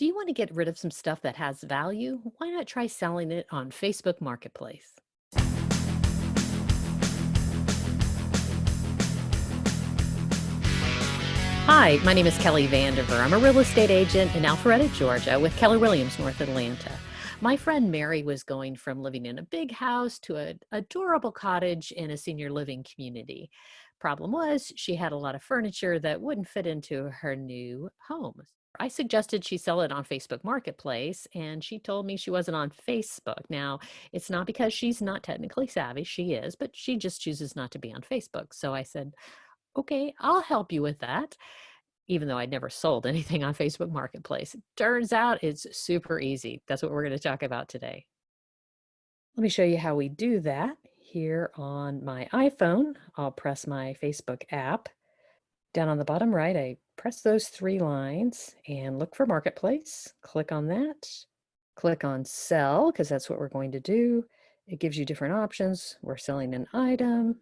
Do you want to get rid of some stuff that has value? Why not try selling it on Facebook Marketplace? Hi, my name is Kelly Vandiver. I'm a real estate agent in Alpharetta, Georgia with Keller Williams, North Atlanta. My friend Mary was going from living in a big house to an adorable cottage in a senior living community. Problem was, she had a lot of furniture that wouldn't fit into her new home. I suggested she sell it on Facebook Marketplace, and she told me she wasn't on Facebook. Now, it's not because she's not technically savvy, she is, but she just chooses not to be on Facebook. So I said, okay, I'll help you with that, even though I'd never sold anything on Facebook Marketplace. Turns out it's super easy. That's what we're going to talk about today. Let me show you how we do that. Here on my iPhone, I'll press my Facebook app. Down on the bottom right, I press those three lines and look for Marketplace. Click on that. Click on Sell, because that's what we're going to do. It gives you different options. We're selling an item.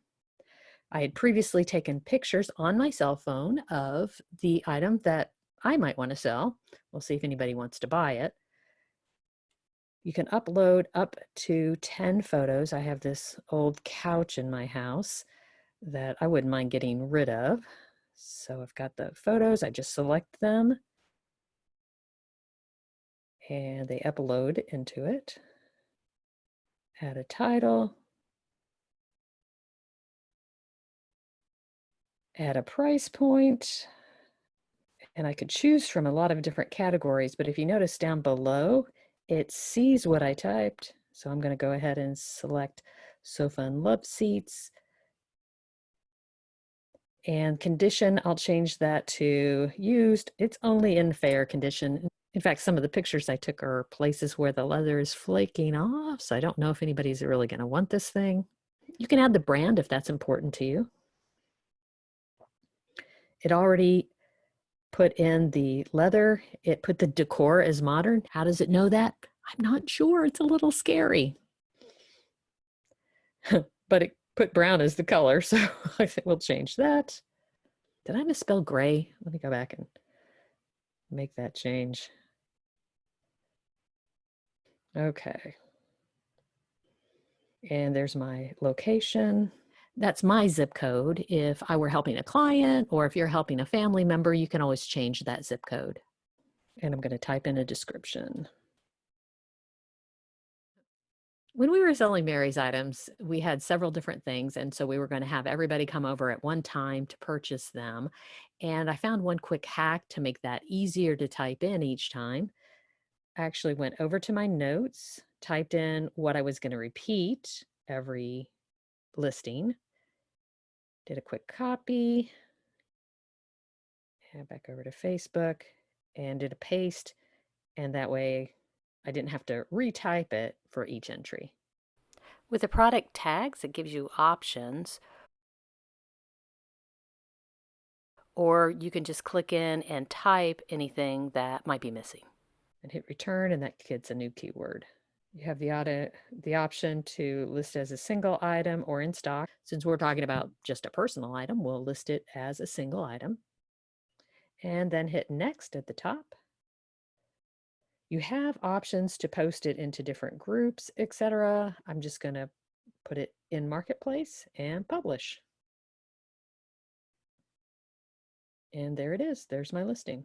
I had previously taken pictures on my cell phone of the item that I might want to sell. We'll see if anybody wants to buy it. You can upload up to 10 photos. I have this old couch in my house that I wouldn't mind getting rid of. So I've got the photos, I just select them and they upload into it. Add a title. Add a price. And I could choose from a lot of different categories, but if you notice down below, it sees what I typed. So I'm going to go ahead and select sofa and love seats. And condition, I'll change that to used. It's only in fair condition. In fact, some of the pictures I took are places where the leather is flaking off, so I don't know if anybody's really going to want this thing. You can add the brand if that's important to you. It already put in the leather. It put the decor as modern. How does it know that? I'm not sure. It's a little scary. but it put brown as the color, so I think we'll change that. Did I misspell gray? Let me go back and make that change. Okay. And there's my location. That's my zip code. If I were helping a client or if you're helping a family member, you can always change that zip code. And I'm going to type in a description. When we were selling Mary's items, we had several different things. And so we were going to have everybody come over at one time to purchase them. And I found one quick hack to make that easier to type in each time. I actually went over to my notes, typed in what I was going to repeat every listing, did a quick copy, head back over to Facebook and did a paste. And that way I didn't have to retype it for each entry. With the product tags, it gives you options. Or you can just click in and type anything that might be missing. And hit return and that gets a new keyword. You have the, the option to list as a single item or in stock. Since we're talking about just a personal item, we'll list it as a single item. And then hit next at the top. You have options to post it into different groups, etc. I'm just going to put it in Marketplace and publish. And there it is. There's my listing.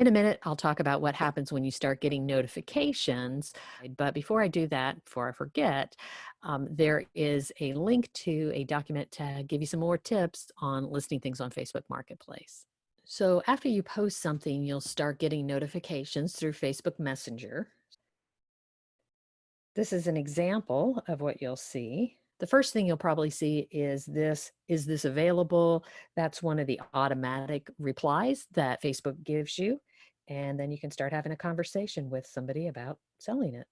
In a minute, I'll talk about what happens when you start getting notifications. But before I do that, before I forget, um, there is a link to a document to give you some more tips on listing things on Facebook Marketplace. So after you post something, you'll start getting notifications through Facebook Messenger. This is an example of what you'll see. The first thing you'll probably see is this, is this available? That's one of the automatic replies that Facebook gives you and then you can start having a conversation with somebody about selling it.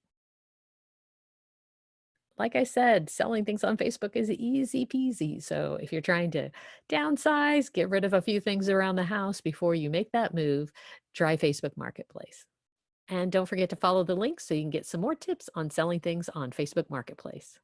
Like I said, selling things on Facebook is easy peasy. So if you're trying to downsize, get rid of a few things around the house before you make that move, try Facebook Marketplace. And don't forget to follow the links so you can get some more tips on selling things on Facebook Marketplace.